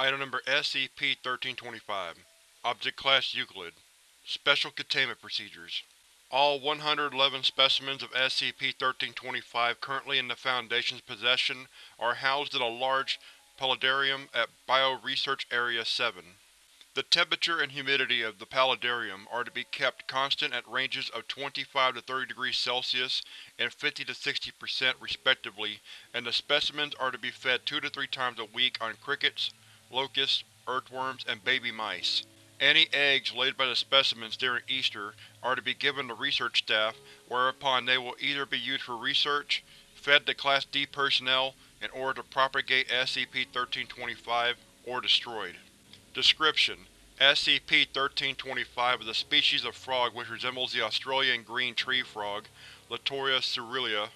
Item Number SCP-1325 Object Class Euclid Special Containment Procedures All 111 specimens of SCP-1325 currently in the Foundation's possession are housed in a large paludarium at Bio-Research Area 7. The temperature and humidity of the paludarium are to be kept constant at ranges of 25 to 30 degrees Celsius and 50 to 60% respectively, and the specimens are to be fed two to three times a week on crickets, locusts, earthworms, and baby mice. Any eggs laid by the specimens during Easter are to be given to research staff, whereupon they will either be used for research, fed to Class D personnel in order to propagate SCP-1325, or destroyed. Description: SCP-1325 is a species of frog which resembles the Australian green tree frog, Litoria caerulea.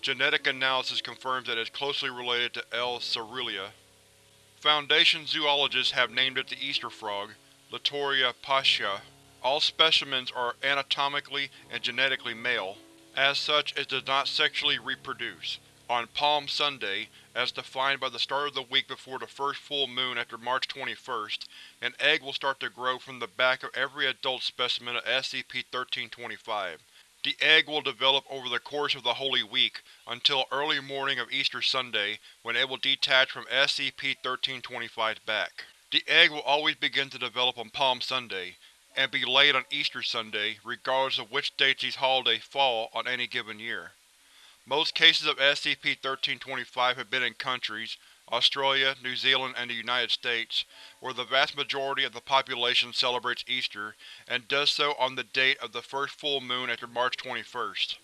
Genetic analysis confirms that it is closely related to L. caerulea. Foundation zoologists have named it the Easter frog, Litoria pascha. All specimens are anatomically and genetically male. As such, it does not sexually reproduce. On Palm Sunday, as defined by the start of the week before the first full moon after March 21st, an egg will start to grow from the back of every adult specimen of SCP-1325. The egg will develop over the course of the Holy Week, until early morning of Easter Sunday, when it will detach from SCP-1325's back. The egg will always begin to develop on Palm Sunday, and be laid on Easter Sunday, regardless of which dates these holidays fall on any given year. Most cases of SCP-1325 have been in countries, Australia, New Zealand, and the United States, where the vast majority of the population celebrates Easter, and does so on the date of the first full moon after March 21st.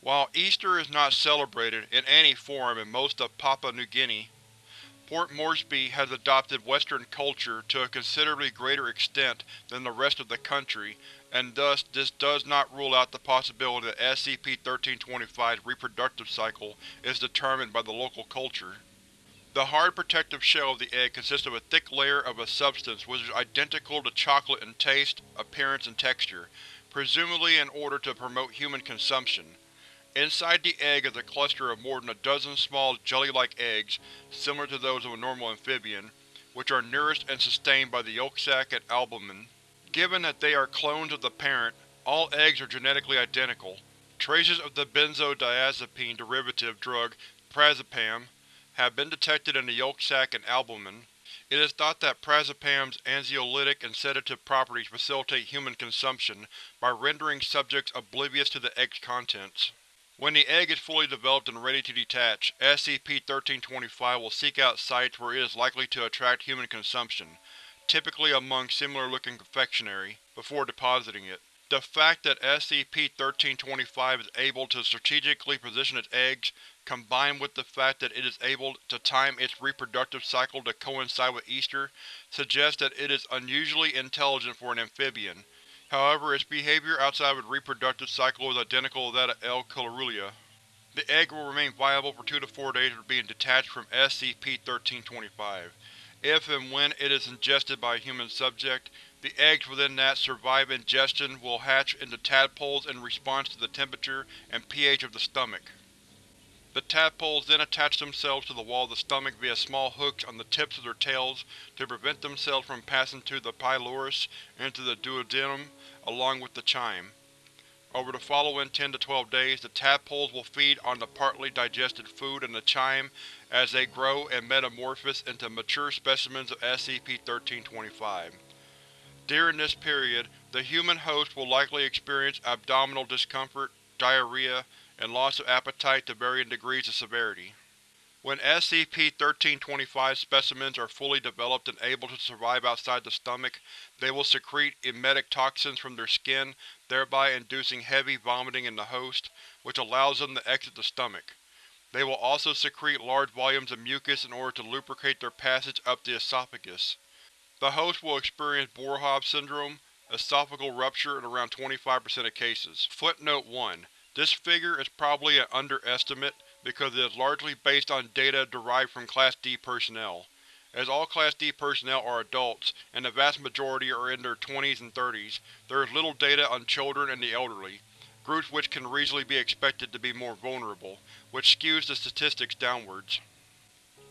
While Easter is not celebrated in any form in most of Papua New Guinea, Port Moresby has adopted Western culture to a considerably greater extent than the rest of the country, and thus this does not rule out the possibility that SCP-1325's reproductive cycle is determined by the local culture. The hard protective shell of the egg consists of a thick layer of a substance which is identical to chocolate in taste, appearance, and texture, presumably in order to promote human consumption. Inside the egg is a cluster of more than a dozen small jelly-like eggs, similar to those of a normal amphibian, which are nourished and sustained by the yolk sac and albumen. Given that they are clones of the parent, all eggs are genetically identical. Traces of the benzodiazepine derivative drug prazepam have been detected in the yolk sac and albumen. It is thought that prazepam's anxiolytic and sedative properties facilitate human consumption by rendering subjects oblivious to the egg's contents. When the egg is fully developed and ready to detach, SCP-1325 will seek out sites where it is likely to attract human consumption, typically among similar-looking confectionery, before depositing it. The fact that SCP-1325 is able to strategically position its eggs, combined with the fact that it is able to time its reproductive cycle to coincide with Easter, suggests that it is unusually intelligent for an amphibian, However, its behavior outside of its reproductive cycle is identical to that of L. caerulea. The egg will remain viable for two to four days after being detached from SCP-1325. If and when it is ingested by a human subject, the eggs within that survive ingestion will hatch into tadpoles in response to the temperature and pH of the stomach. The tadpoles then attach themselves to the wall of the stomach via small hooks on the tips of their tails to prevent themselves from passing through the pylorus into the duodenum along with the chyme. Over the following 10 to 12 days, the tadpoles will feed on the partly digested food and the chyme as they grow and metamorphose into mature specimens of SCP-1325. During this period, the human host will likely experience abdominal discomfort, diarrhea, and loss of appetite to varying degrees of severity. When SCP-1325 specimens are fully developed and able to survive outside the stomach, they will secrete emetic toxins from their skin, thereby inducing heavy vomiting in the host, which allows them to exit the stomach. They will also secrete large volumes of mucus in order to lubricate their passage up the esophagus. The host will experience Boerhaave syndrome, esophageal rupture in around 25% of cases. Footnote 1. This figure is probably an underestimate because it is largely based on data derived from Class D personnel. As all Class D personnel are adults, and the vast majority are in their 20s and 30s, there is little data on children and the elderly, groups which can reasonably be expected to be more vulnerable, which skews the statistics downwards.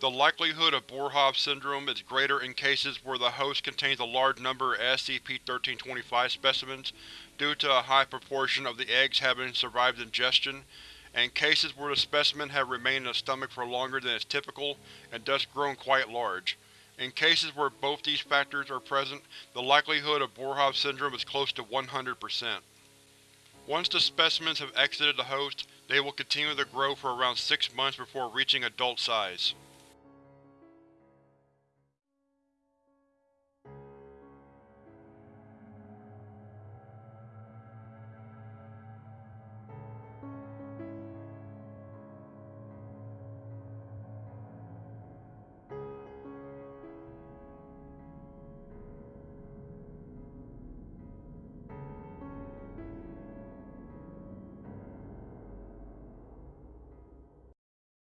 The likelihood of Boerhaave syndrome is greater in cases where the host contains a large number of SCP-1325 specimens due to a high proportion of the eggs having survived ingestion, and cases where the specimen have remained in the stomach for longer than is typical and thus grown quite large. In cases where both these factors are present, the likelihood of Boerhaave syndrome is close to 100%. Once the specimens have exited the host, they will continue to grow for around six months before reaching adult size.